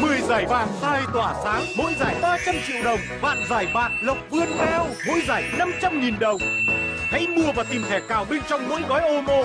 10 giải vàng tai tỏa sáng, mỗi giải 300 triệu đồng, Bạn giải bạc lộc vươn cao, mỗi giải 500.000 đồng. Hãy mua và tìm thẻ cào bên trong mỗi gói ô mô.